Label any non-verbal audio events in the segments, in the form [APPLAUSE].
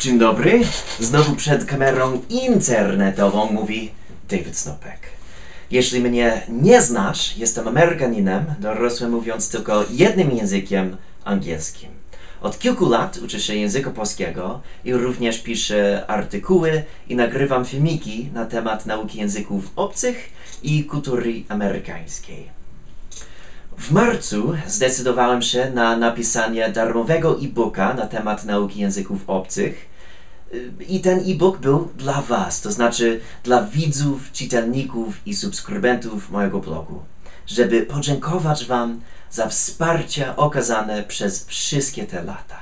Dzień dobry. Znowu przed kamerą internetową mówi David Snopek. Jeśli mnie nie znasz, jestem Amerykaninem, dorosłym mówiąc tylko jednym językiem angielskim. Od kilku lat uczę się języka polskiego i również piszę artykuły i nagrywam filmiki na temat nauki języków obcych i kultury amerykańskiej. W marcu zdecydowałem się na napisanie darmowego e-booka na temat nauki języków obcych. I ten e-book był dla Was, to znaczy dla widzów, czytelników i subskrybentów mojego blogu, żeby podziękować Wam za wsparcie okazane przez wszystkie te lata.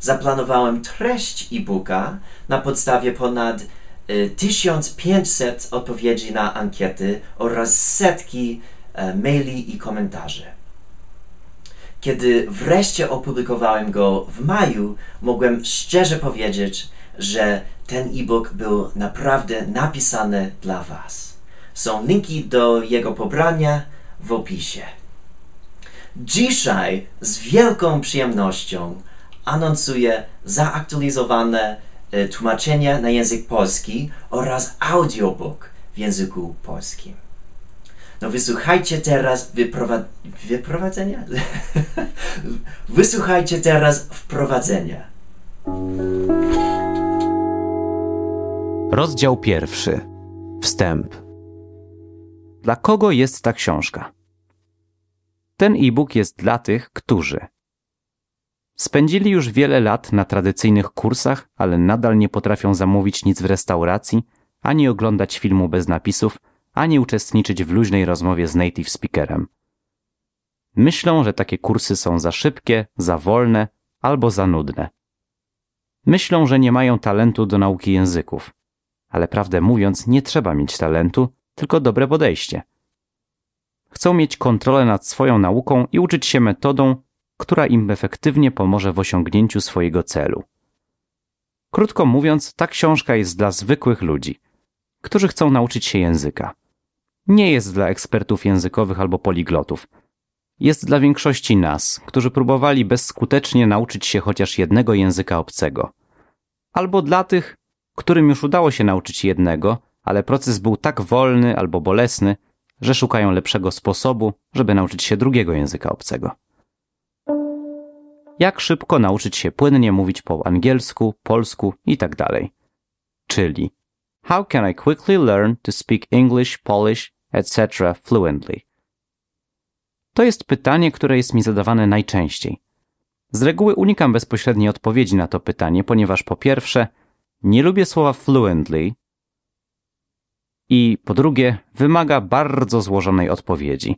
Zaplanowałem treść e-booka na podstawie ponad y, 1500 odpowiedzi na ankiety oraz setki e, maili i komentarzy. Kiedy wreszcie opublikowałem go w maju, mogłem szczerze powiedzieć, że ten e-book był naprawdę napisany dla Was. Są linki do jego pobrania w opisie. Dzisiaj z wielką przyjemnością anonsuję zaaktualizowane e, tłumaczenie na język polski oraz audiobook w języku polskim. No wysłuchajcie teraz wyprowa- wyprowadzenia? [LAUGHS] wysłuchajcie teraz wprowadzenia. Rozdział pierwszy. Wstęp. Dla kogo jest ta książka? Ten e-book jest dla tych, którzy spędzili już wiele lat na tradycyjnych kursach, ale nadal nie potrafią zamówić nic w restauracji, ani oglądać filmu bez napisów, ani uczestniczyć w luźnej rozmowie z native speakerem. Myślą, że takie kursy są za szybkie, za wolne albo za nudne. Myślą, że nie mają talentu do nauki języków, ale prawdę mówiąc, nie trzeba mieć talentu, tylko dobre podejście. Chcą mieć kontrolę nad swoją nauką i uczyć się metodą, która im efektywnie pomoże w osiągnięciu swojego celu. Krótko mówiąc, ta książka jest dla zwykłych ludzi, którzy chcą nauczyć się języka. Nie jest dla ekspertów językowych albo poliglotów. Jest dla większości nas, którzy próbowali bezskutecznie nauczyć się chociaż jednego języka obcego. Albo dla tych, którym już udało się nauczyć jednego, ale proces był tak wolny albo bolesny, że szukają lepszego sposobu, żeby nauczyć się drugiego języka obcego. Jak szybko nauczyć się płynnie mówić po angielsku, polsku itd. Czyli How can I quickly learn to speak English, Polish, etc. fluently? To jest pytanie, które jest mi zadawane najczęściej. Z reguły unikam bezpośredniej odpowiedzi na to pytanie, ponieważ po pierwsze, nie lubię słowa fluently i po drugie, wymaga bardzo złożonej odpowiedzi.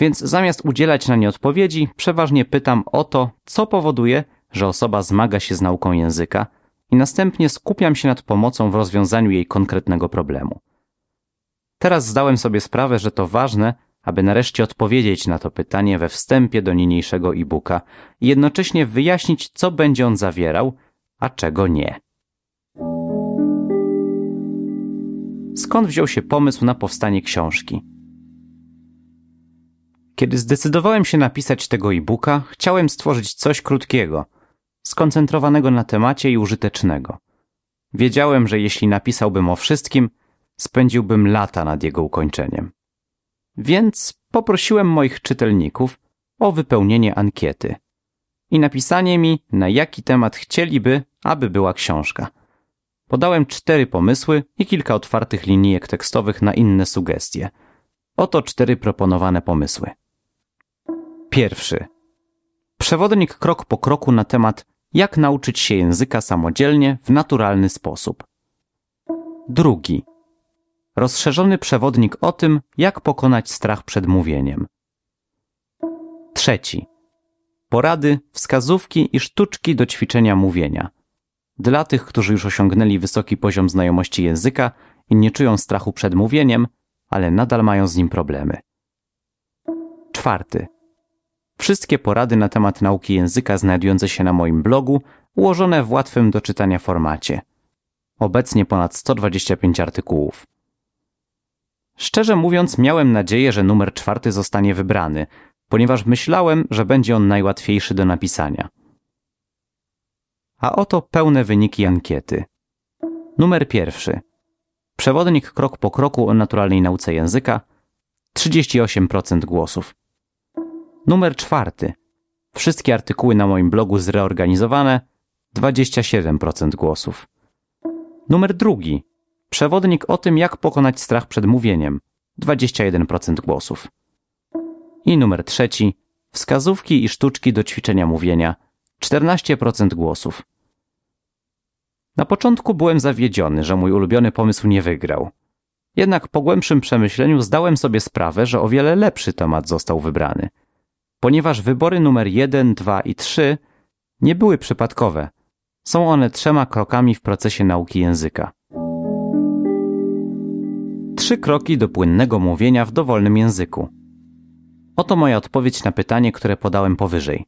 Więc zamiast udzielać na nie odpowiedzi, przeważnie pytam o to, co powoduje, że osoba zmaga się z nauką języka i następnie skupiam się nad pomocą w rozwiązaniu jej konkretnego problemu. Teraz zdałem sobie sprawę, że to ważne, aby nareszcie odpowiedzieć na to pytanie we wstępie do niniejszego e-booka i jednocześnie wyjaśnić, co będzie on zawierał, a czego nie. Skąd wziął się pomysł na powstanie książki? Kiedy zdecydowałem się napisać tego e-booka, chciałem stworzyć coś krótkiego, skoncentrowanego na temacie i użytecznego. Wiedziałem, że jeśli napisałbym o wszystkim, spędziłbym lata nad jego ukończeniem. Więc poprosiłem moich czytelników o wypełnienie ankiety i napisanie mi, na jaki temat chcieliby, aby była książka. Podałem cztery pomysły i kilka otwartych linijek tekstowych na inne sugestie. Oto cztery proponowane pomysły. Pierwszy. Przewodnik krok po kroku na temat, jak nauczyć się języka samodzielnie w naturalny sposób. Drugi. Rozszerzony przewodnik o tym, jak pokonać strach przed mówieniem. Trzeci. Porady, wskazówki i sztuczki do ćwiczenia mówienia. Dla tych, którzy już osiągnęli wysoki poziom znajomości języka i nie czują strachu przed mówieniem, ale nadal mają z nim problemy. Czwarty. Wszystkie porady na temat nauki języka znajdujące się na moim blogu, ułożone w łatwym do czytania formacie. Obecnie ponad 125 artykułów. Szczerze mówiąc, miałem nadzieję, że numer czwarty zostanie wybrany, ponieważ myślałem, że będzie on najłatwiejszy do napisania. A oto pełne wyniki ankiety. Numer pierwszy. Przewodnik krok po kroku o naturalnej nauce języka 38% głosów. Numer czwarty. Wszystkie artykuły na moim blogu zreorganizowane 27% głosów. Numer drugi. Przewodnik o tym, jak pokonać strach przed mówieniem 21% głosów. I numer trzeci. Wskazówki i sztuczki do ćwiczenia mówienia 14% głosów. Na początku byłem zawiedziony, że mój ulubiony pomysł nie wygrał. Jednak po głębszym przemyśleniu zdałem sobie sprawę, że o wiele lepszy temat został wybrany. Ponieważ wybory numer 1, 2 i 3 nie były przypadkowe. Są one trzema krokami w procesie nauki języka. Trzy kroki do płynnego mówienia w dowolnym języku. Oto moja odpowiedź na pytanie, które podałem powyżej.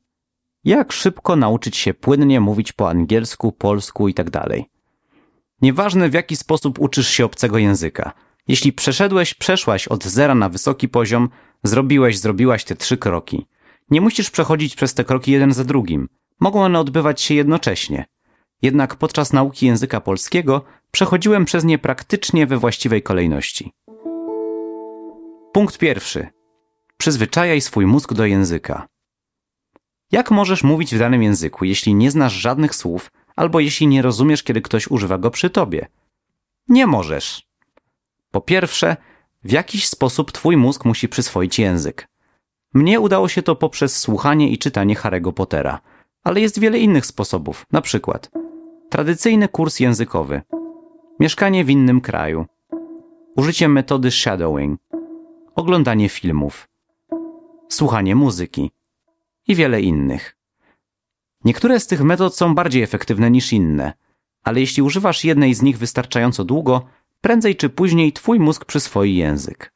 Jak szybko nauczyć się płynnie mówić po angielsku, polsku itd. Nieważne w jaki sposób uczysz się obcego języka. Jeśli przeszedłeś, przeszłaś od zera na wysoki poziom, zrobiłeś, zrobiłaś te trzy kroki. Nie musisz przechodzić przez te kroki jeden za drugim. Mogą one odbywać się jednocześnie. Jednak podczas nauki języka polskiego przechodziłem przez nie praktycznie we właściwej kolejności. Punkt pierwszy. Przyzwyczajaj swój mózg do języka. Jak możesz mówić w danym języku, jeśli nie znasz żadnych słów, albo jeśli nie rozumiesz, kiedy ktoś używa go przy tobie? Nie możesz. Po pierwsze, w jakiś sposób twój mózg musi przyswoić język. Mnie udało się to poprzez słuchanie i czytanie Harry'ego Pottera, ale jest wiele innych sposobów, na przykład tradycyjny kurs językowy, mieszkanie w innym kraju, użycie metody shadowing, oglądanie filmów, słuchanie muzyki i wiele innych. Niektóre z tych metod są bardziej efektywne niż inne, ale jeśli używasz jednej z nich wystarczająco długo, prędzej czy później twój mózg przyswoi język.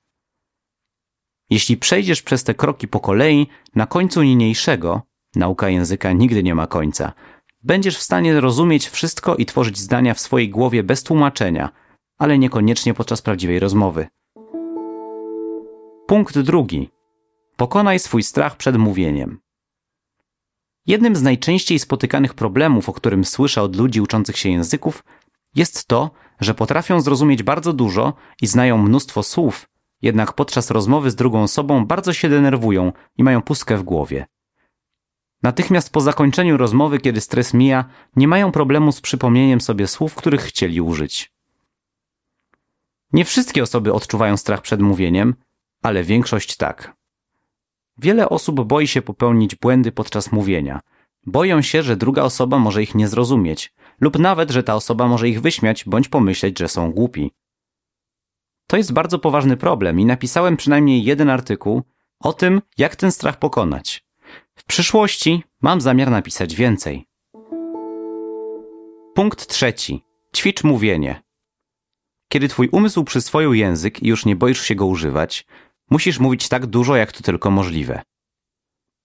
Jeśli przejdziesz przez te kroki po kolei, na końcu niniejszego, nauka języka nigdy nie ma końca, będziesz w stanie rozumieć wszystko i tworzyć zdania w swojej głowie bez tłumaczenia, ale niekoniecznie podczas prawdziwej rozmowy. Punkt drugi. Pokonaj swój strach przed mówieniem. Jednym z najczęściej spotykanych problemów, o którym słyszę od ludzi uczących się języków, jest to, że potrafią zrozumieć bardzo dużo i znają mnóstwo słów, jednak podczas rozmowy z drugą osobą bardzo się denerwują i mają pustkę w głowie. Natychmiast po zakończeniu rozmowy, kiedy stres mija, nie mają problemu z przypomnieniem sobie słów, których chcieli użyć. Nie wszystkie osoby odczuwają strach przed mówieniem, ale większość tak. Wiele osób boi się popełnić błędy podczas mówienia. Boją się, że druga osoba może ich nie zrozumieć, lub nawet, że ta osoba może ich wyśmiać bądź pomyśleć, że są głupi. To jest bardzo poważny problem i napisałem przynajmniej jeden artykuł o tym, jak ten strach pokonać. W przyszłości mam zamiar napisać więcej. Punkt trzeci. Ćwicz mówienie. Kiedy twój umysł przyswoił język i już nie boisz się go używać, musisz mówić tak dużo, jak to tylko możliwe.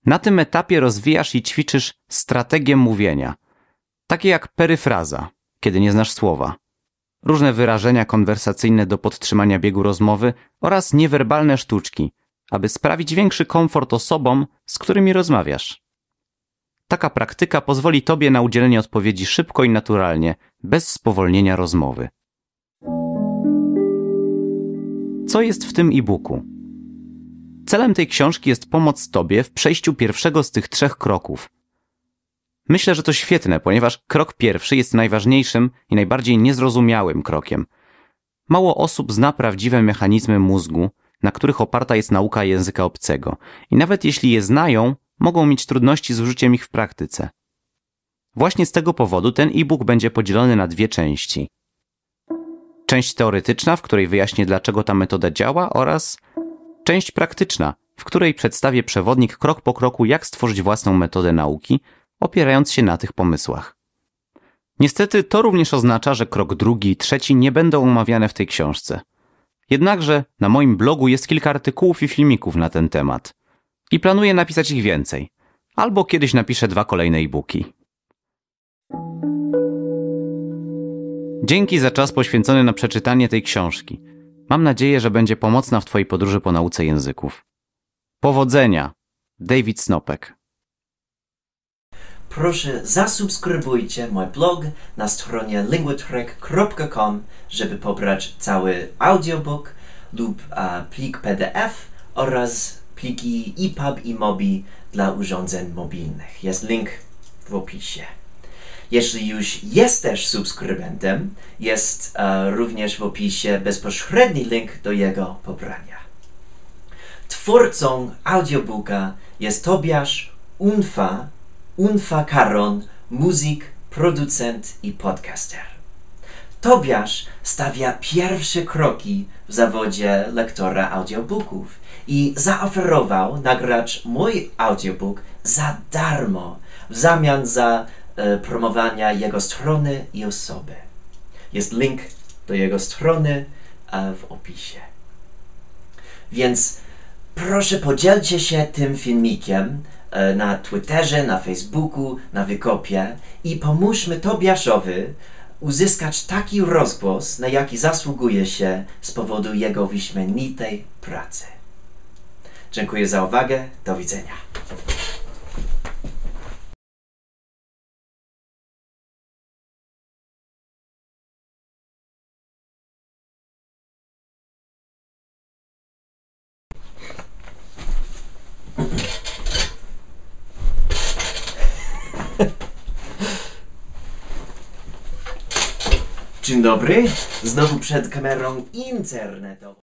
Na tym etapie rozwijasz i ćwiczysz strategię mówienia, takie jak peryfraza, kiedy nie znasz słowa, różne wyrażenia konwersacyjne do podtrzymania biegu rozmowy oraz niewerbalne sztuczki, aby sprawić większy komfort osobom, z którymi rozmawiasz. Taka praktyka pozwoli Tobie na udzielenie odpowiedzi szybko i naturalnie, bez spowolnienia rozmowy. Co jest w tym e-booku? Celem tej książki jest pomoc Tobie w przejściu pierwszego z tych trzech kroków. Myślę, że to świetne, ponieważ krok pierwszy jest najważniejszym i najbardziej niezrozumiałym krokiem. Mało osób zna prawdziwe mechanizmy mózgu, na których oparta jest nauka języka obcego, i nawet jeśli je znają, mogą mieć trudności z użyciem ich w praktyce. Właśnie z tego powodu ten e-book będzie podzielony na dwie części. Część teoretyczna, w której wyjaśnię dlaczego ta metoda działa oraz część praktyczna, w której przedstawię przewodnik krok po kroku jak stworzyć własną metodę nauki, opierając się na tych pomysłach. Niestety to również oznacza, że krok drugi i trzeci nie będą omawiane w tej książce. Jednakże na moim blogu jest kilka artykułów i filmików na ten temat. I planuję napisać ich więcej. Albo kiedyś napiszę dwa kolejne e-booki. Dzięki za czas poświęcony na przeczytanie tej książki. Mam nadzieję, że będzie pomocna w Twojej podróży po nauce języków. Powodzenia! David Snopek proszę zasubskrybujcie mój blog na stronie linguatrek.com, żeby pobrać cały audiobook lub a, plik PDF oraz pliki EPUB i MOBI dla urządzeń mobilnych. Jest link w opisie. Jeśli już jesteś subskrybentem, jest e, również w opisie bezpośredni link do jego pobrania. Twórcą audiobooka jest Tobiasz Unfa, Unfa Karon, muzyk, producent i podcaster. Tobiasz stawia pierwsze kroki w zawodzie lektora audiobooków i zaoferował nagrać mój audiobook za darmo w zamian za e, promowania jego strony i osoby. Jest link do jego strony e, w opisie. Więc proszę podzielcie się tym filmikiem na Twitterze, na Facebooku, na Wykopie i pomóżmy Tobiaszowi uzyskać taki rozgłos, na jaki zasługuje się z powodu jego wyśmienitej pracy. Dziękuję za uwagę. Do widzenia. Dzień dobry. Znowu przed kamerą internetową.